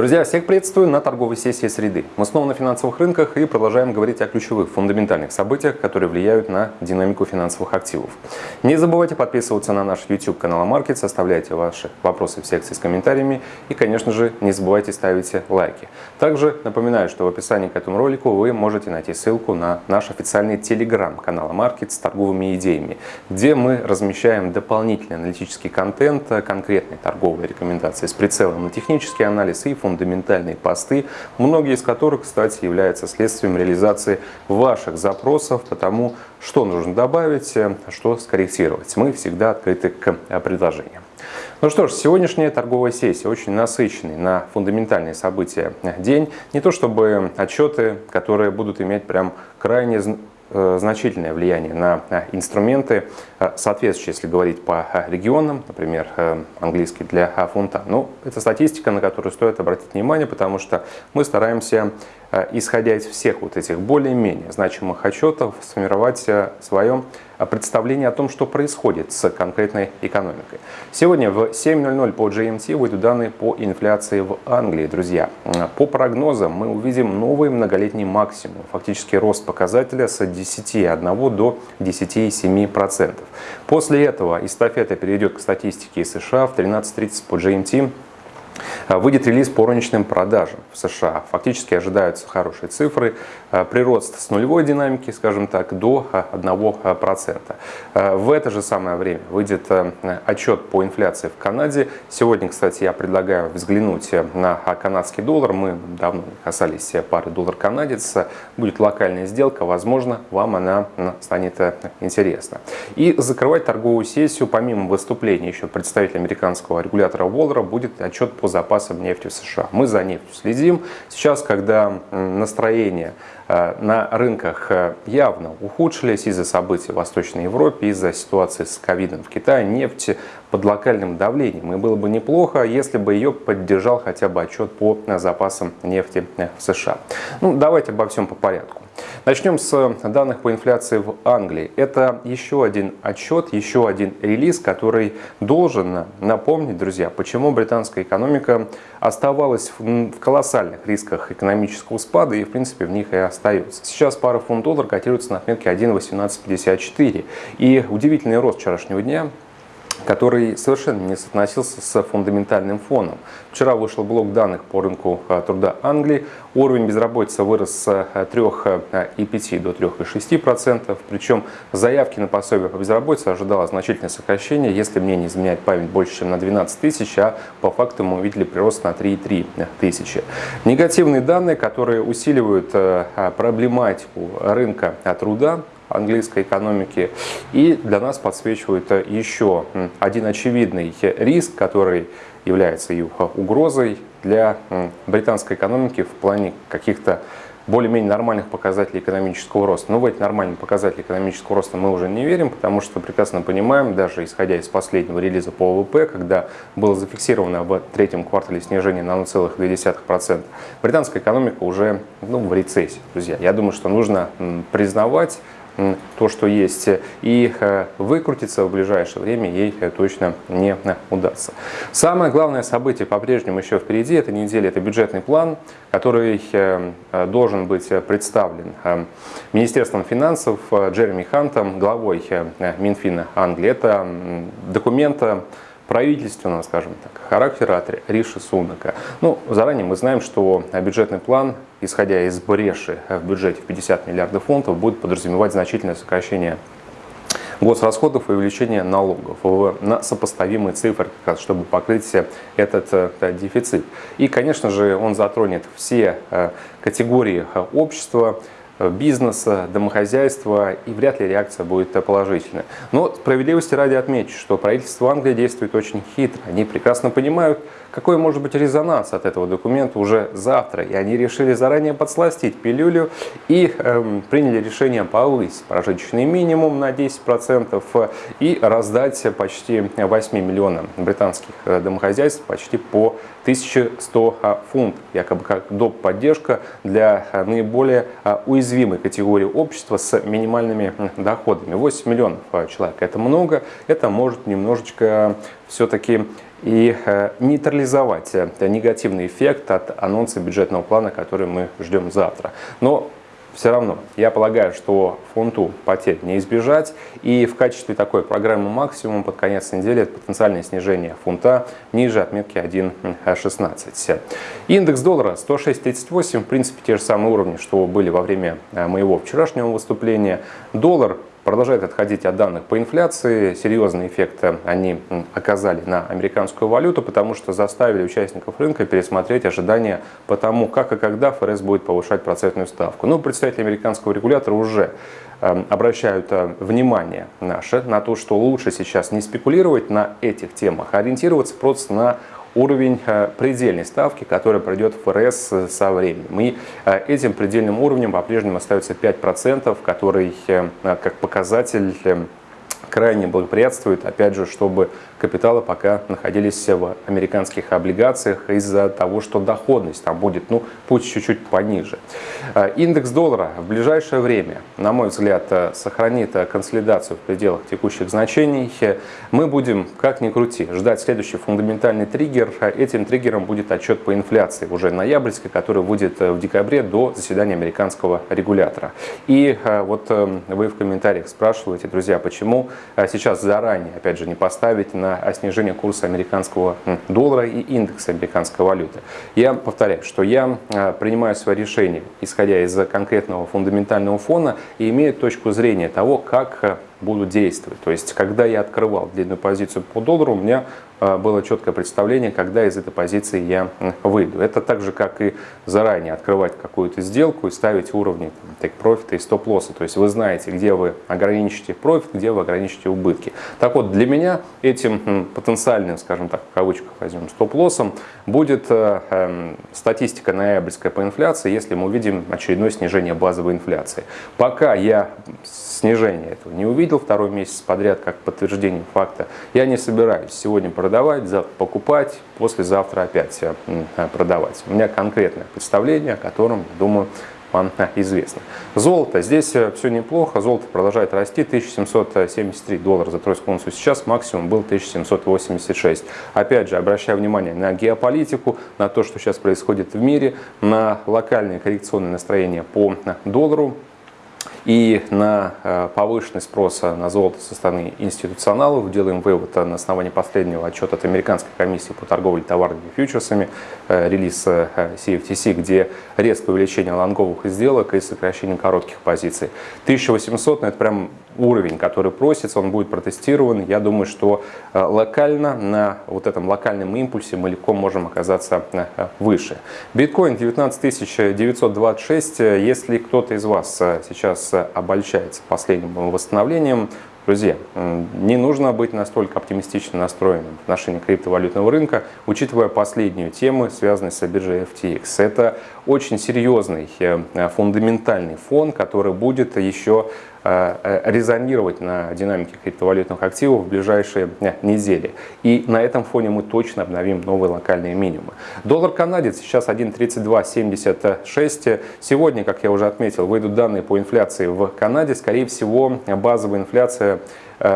Друзья, всех приветствую на торговой сессии среды. Мы снова на финансовых рынках и продолжаем говорить о ключевых фундаментальных событиях, которые влияют на динамику финансовых активов. Не забывайте подписываться на наш YouTube канал Market, оставляйте ваши вопросы в секции с комментариями и, конечно же, не забывайте ставить лайки. Также напоминаю, что в описании к этому ролику вы можете найти ссылку на наш официальный телеграм-канал Market с торговыми идеями, где мы размещаем дополнительный аналитический контент, конкретные торговые рекомендации с прицелом на технический анализ и фундаментальные посты, многие из которых, кстати, являются следствием реализации ваших запросов по тому, что нужно добавить, э, что скорректировать. Мы всегда открыты к э, предложениям. Ну что ж, сегодняшняя торговая сессия очень насыщенный на фундаментальные события день. Не то чтобы отчеты, которые будут иметь прям крайне Э, значительное влияние на инструменты, э, соответствующие, если говорить по регионам, например, э, английский для фунта. Но ну, это статистика, на которую стоит обратить внимание, потому что мы стараемся Э, исходя из всех вот этих более-менее значимых отчетов, сформировать э, свое э, представление о том, что происходит с конкретной экономикой. Сегодня в 7.00 по GMT выйдут данные по инфляции в Англии, друзья. По прогнозам мы увидим новый многолетний максимум, фактически рост показателя с 10,1 до 10,7%. После этого эстафета перейдет к статистике США в 13.30 по GMT выйдет релиз по розничным продажам в США. Фактически ожидаются хорошие цифры. А, прирост с нулевой динамики, скажем так, до 1%. А, в это же самое время выйдет отчет по инфляции в Канаде. Сегодня, кстати, я предлагаю взглянуть на канадский доллар. Мы давно касались пары доллар-канадец. Будет локальная сделка. Возможно, вам она станет интересна. И закрывать торговую сессию, помимо выступления еще представителя американского регулятора Воллера, будет отчет по запасам нефти в США. Мы за нефтью следим. Сейчас, когда настроение э, на рынках э, явно ухудшились из-за событий в Восточной Европе, из-за ситуации с ковидом в Китае, нефть под локальным давлением. И было бы неплохо, если бы ее поддержал хотя бы отчет по запасам нефти в США. Ну, давайте обо всем по порядку. Начнем с данных по инфляции в Англии. Это еще один отчет, еще один релиз, который должен напомнить, друзья, почему британская экономика оставалась в колоссальных рисках экономического спада и, в принципе, в них и остается. Сейчас пара фунт доллар котируется на отметке 1.1854. И удивительный рост вчерашнего дня который совершенно не соотносился с фундаментальным фоном. Вчера вышел блок данных по рынку э, труда Англии. Уровень безработицы вырос с 3,5 э, до 3,6%. Причем заявки на пособие по безработице ожидало значительное сокращение, если мне не изменяет память больше, чем на 12 тысяч, а по факту мы увидели прирост на 3,3 тысячи. Негативные данные, которые усиливают проблематику рынка труда, английской экономики. И для нас подсвечивает еще один очевидный риск, который является и угрозой для британской экономики в плане каких-то более-менее нормальных показателей экономического роста. Но в эти нормальные показатели экономического роста мы уже не верим, потому что прекрасно понимаем, даже исходя из последнего релиза по ВВП, когда было зафиксировано в третьем квартале снижение на 0,2%, британская экономика уже ну, в рецессии, друзья. Я думаю, что нужно признавать то, что есть, и э, выкрутиться в ближайшее время ей э, точно не э, удастся. Самое главное событие по-прежнему еще впереди, этой неделе, это бюджетный план, который должен быть представлен Министерством финансов Джереми Хантом, главой Минфина Англии. Это документ правительственного, скажем так, характера от Риши Сунака. Ну, заранее мы знаем, что бюджетный план, исходя из бреши в бюджете в 50 миллиардов фунтов, будет подразумевать значительное сокращение госрасходов и увеличение налогов на сопоставимые цифры, чтобы покрыть этот э, дефицит. И, конечно же, он затронет все э, категории э, общества, бизнеса, домохозяйства, и вряд ли реакция будет положительная. Но справедливости ради отмечу, что правительство Англии действует очень хитро. Они прекрасно понимают, какой может быть резонанс от этого документа уже завтра. И они решили заранее подсластить пилюлю и эм, приняли решение повысить прожиточный минимум на 10% и раздать почти 8 миллионам британских э, домохозяйств почти по 1100 фунтов, якобы как доп. поддержка для э, наиболее э, уязвимых уязвимой категории общества с минимальными доходами. 8 миллионов человек – это много, это может немножечко все-таки и нейтрализовать негативный эффект от анонса бюджетного плана, который мы ждем завтра. Но все равно, я полагаю, что фунту потерь не избежать. И в качестве такой программы максимум под конец недели это потенциальное снижение фунта ниже отметки 1.16. Индекс доллара 106.38, в принципе, те же самые уровни, что были во время э, моего вчерашнего выступления. Доллар продолжает отходить от данных по инфляции. Серьезный эффект они оказали на американскую валюту, потому что заставили участников рынка пересмотреть ожидания по тому, как и когда ФРС будет повышать процентную ставку. Ну, представители американского регулятора уже эм, обращают э, внимание наше на то, что лучше сейчас не спекулировать на этих темах, а ориентироваться просто на уровень э, предельной ставки, которая пройдет ФРС со временем. И э, этим предельным уровнем по-прежнему остается 5%, который э, как показатель крайне благоприятствует, опять же, чтобы капиталы пока находились в американских облигациях из-за того, что доходность там будет, ну, пусть чуть-чуть пониже. Э, индекс доллара в ближайшее время, на мой взгляд, э, сохранит э, консолидацию в пределах текущих значений. Мы будем, как ни крути, ждать следующий фундаментальный триггер. Этим триггером будет отчет по инфляции уже ноябрьской, который будет в декабре до заседания американского регулятора. И вот вы в комментариях спрашиваете, друзья, почему сейчас заранее, опять же, не поставить на на снижение курса американского доллара и индекса американской валюты. Я повторяю, что я а, принимаю свое решение, исходя из конкретного фундаментального фона и имею точку зрения того, как а, буду действовать. То есть, когда я открывал длинную позицию по доллару, у меня а, было четкое представление, когда из этой позиции я выйду. Это так же, как и заранее открывать какую-то сделку и ставить уровни take profit и стоп-лосса. То есть вы знаете, где вы ограничите профит, где вы ограничите убытки. Так вот, для меня этим потенциальным, скажем так, в кавычках возьмем, стоп-лоссом будет э, э, статистика ноябрьская по инфляции, если мы увидим очередное снижение базовой инфляции. Пока я снижения этого не увидел второй месяц подряд как подтверждение факта, я не собираюсь сегодня продавать покупать, послезавтра опять э, продавать. У меня конкретное представление, о котором, думаю, вам известно. Золото. Здесь э, все неплохо. Золото продолжает расти. 1773 доллара за тройскую унцию. Сейчас максимум был 1786. Опять же, обращаю внимание на геополитику, на то, что сейчас происходит в мире, на локальные коррекционные настроения по доллару и на э, повышенный спрос на золото со стороны институционалов. Делаем вывод на основании последнего отчета от Американской комиссии по торговле товарными фьючерсами, э, релиз CFTC, э, где резкое увеличение лонговых сделок и сокращение коротких позиций. 1800, ну это прям уровень, который просится, он будет протестирован. Я думаю, что локально, на вот этом локальном импульсе мы легко можем оказаться выше. Биткоин 19 926. Если кто-то из вас сейчас обольщается последним восстановлением. Друзья, не нужно быть настолько оптимистично настроенным в отношении криптовалютного рынка, учитывая последнюю тему, связанную с биржей FTX. Это очень серьезный э, фундаментальный фон, который будет еще резонировать на динамике криптовалютных активов в ближайшие э, недели. И на этом фоне мы точно обновим новые локальные минимумы. Доллар канадец сейчас 1.3276. Сегодня, как я уже отметил, выйдут данные по инфляции в Канаде. Скорее всего, базовая инфляция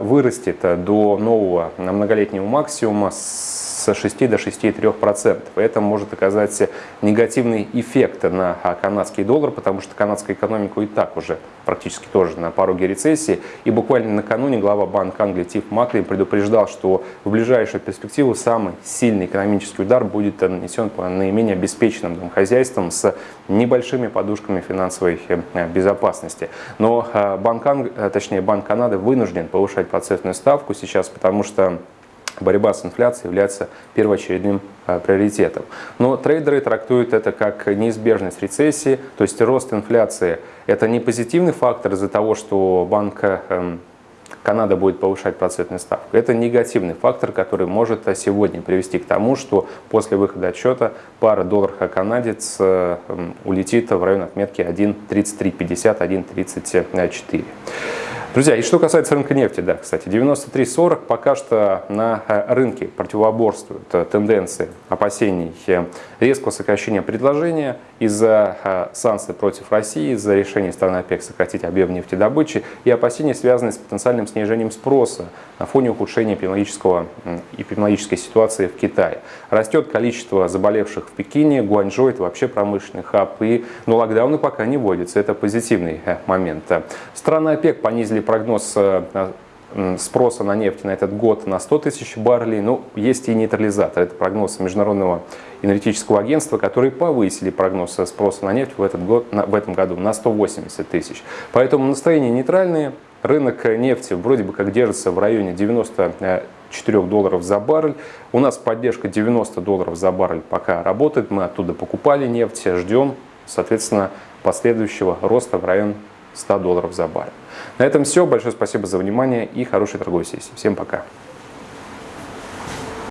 вырастет до нового многолетнего максимума с с 6 до 6,3%. Это может оказать негативный эффект на канадский доллар, потому что канадская экономика и так уже практически тоже на пороге рецессии. И буквально накануне глава Банка Англии Тиф Маклин предупреждал, что в ближайшую перспективу самый сильный экономический удар будет нанесен по наименее обеспеченным домохозяйствам с небольшими подушками финансовой э, безопасности. Но э, Банк, Анг... Э, точнее, Банк Канады вынужден повышать процентную ставку сейчас, потому что борьба с инфляцией является первоочередным а, приоритетом. Но трейдеры трактуют это как неизбежность рецессии, то есть рост инфляции – это не позитивный фактор из-за того, что банк эм, Канада будет повышать процентную ставку. Это негативный фактор, который может сегодня привести к тому, что после выхода отчета пара доллар-канадец эм, улетит в район отметки 1.3350, 1.34. Друзья, и что касается рынка нефти, да, кстати, 93.40 пока что на э, рынке противоборствуют э, тенденции опасений резкого сокращения предложения из-за санкций против России, из-за решения страны ОПЕК сократить объем нефтедобычи и опасения, связанные с потенциальным снижением спроса на фоне ухудшения эпидемиологического, эпидемиологической ситуации в Китае. Растет количество заболевших в Пекине, Гуанчжоу – это вообще промышленный хаб, и, но локдауны пока не вводятся, это позитивный э, момент. Страны ОПЕК понизили прогноз э, спроса на нефть на этот год на 100 тысяч баррелей. Но ну, есть и нейтрализатор. Это прогноз Международного энергетического агентства, которые повысили прогноз спроса на нефть в, этот год, в этом году на 180 тысяч. Поэтому настроения нейтральные. Рынок нефти вроде бы как держится в районе 94 долларов за баррель. У нас поддержка 90 долларов за баррель пока работает. Мы оттуда покупали нефть, ждем, соответственно, последующего роста в район 100 долларов за баррель. На этом все. Большое спасибо за внимание и хорошей торговой сессии. Всем пока.